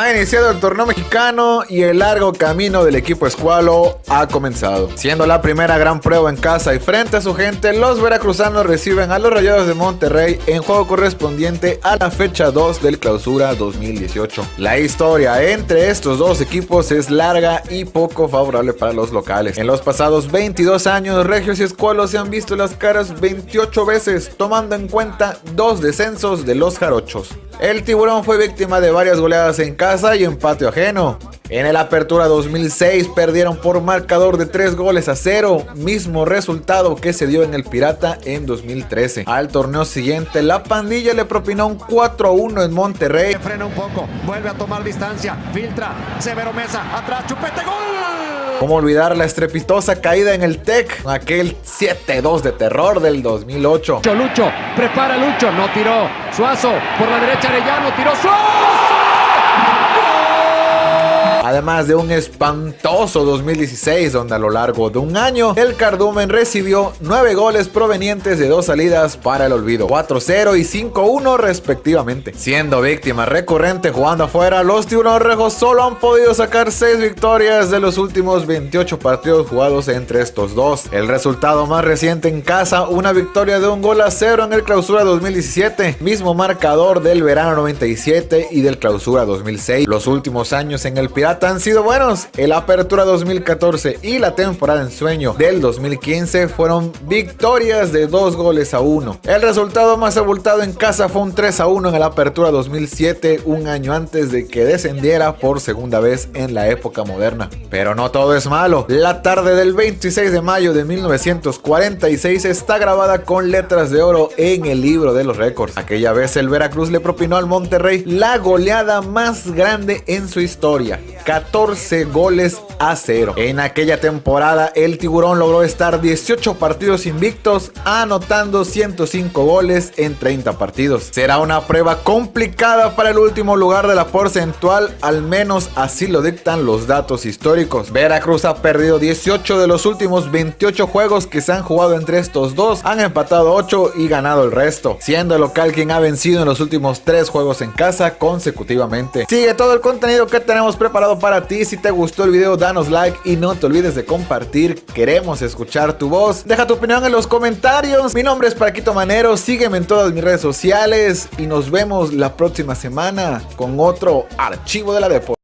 Ha iniciado el torneo mexicano y el largo camino del equipo escualo ha comenzado. Siendo la primera gran prueba en casa y frente a su gente, los veracruzanos reciben a los Rayados de Monterrey en juego correspondiente a la fecha 2 del clausura 2018. La historia entre estos dos equipos es larga y poco favorable para los locales. En los pasados 22 años, Regios y Escualos se han visto las caras 28 veces, tomando en cuenta dos descensos de los jarochos. El tiburón fue víctima de varias goleadas en casa y en patio ajeno. En el Apertura 2006 perdieron por marcador de 3 goles a 0, mismo resultado que se dio en el Pirata en 2013. Al torneo siguiente, la pandilla le propinó un 4-1 en Monterrey. Frena un poco, vuelve a tomar distancia, filtra, Severo Mesa, atrás, chupete, gol. ¿Cómo olvidar la estrepitosa caída en el TEC? Aquel 7-2 de terror del 2008. Lucho, prepara Lucho, no tiró. Suazo, por la derecha Arellano, tiró Suazo. Además de un espantoso 2016 donde a lo largo de un año el Cardumen recibió 9 goles provenientes de dos salidas para el olvido, 4-0 y 5-1 respectivamente. Siendo víctima recurrente jugando afuera, los tiburones solo han podido sacar 6 victorias de los últimos 28 partidos jugados entre estos dos. El resultado más reciente en casa, una victoria de un gol a 0 en el clausura 2017, mismo marcador del verano 97 y del clausura 2006. Los últimos años en el Pirata han sido buenos. El Apertura 2014 y la temporada en sueño del 2015 fueron victorias de dos goles a uno. El resultado más abultado en casa fue un 3 a 1 en el Apertura 2007, un año antes de que descendiera por segunda vez en la época moderna. Pero no todo es malo. La tarde del 26 de mayo de 1946 está grabada con letras de oro en el libro de los récords. Aquella vez el Veracruz le propinó al Monterrey la goleada más grande en su historia. 14 goles a 0. En aquella temporada el tiburón logró estar 18 partidos invictos anotando 105 goles en 30 partidos. Será una prueba complicada para el último lugar de la porcentual, al menos así lo dictan los datos históricos. Veracruz ha perdido 18 de los últimos 28 juegos que se han jugado entre estos dos, han empatado 8 y ganado el resto, siendo el local quien ha vencido en los últimos 3 juegos en casa consecutivamente. Sigue todo el contenido que tenemos preparado para ti. Si te gustó el video, danos like y no te olvides de compartir. Queremos escuchar tu voz. Deja tu opinión en los comentarios. Mi nombre es Paquito Manero. Sígueme en todas mis redes sociales y nos vemos la próxima semana con otro archivo de la Depo.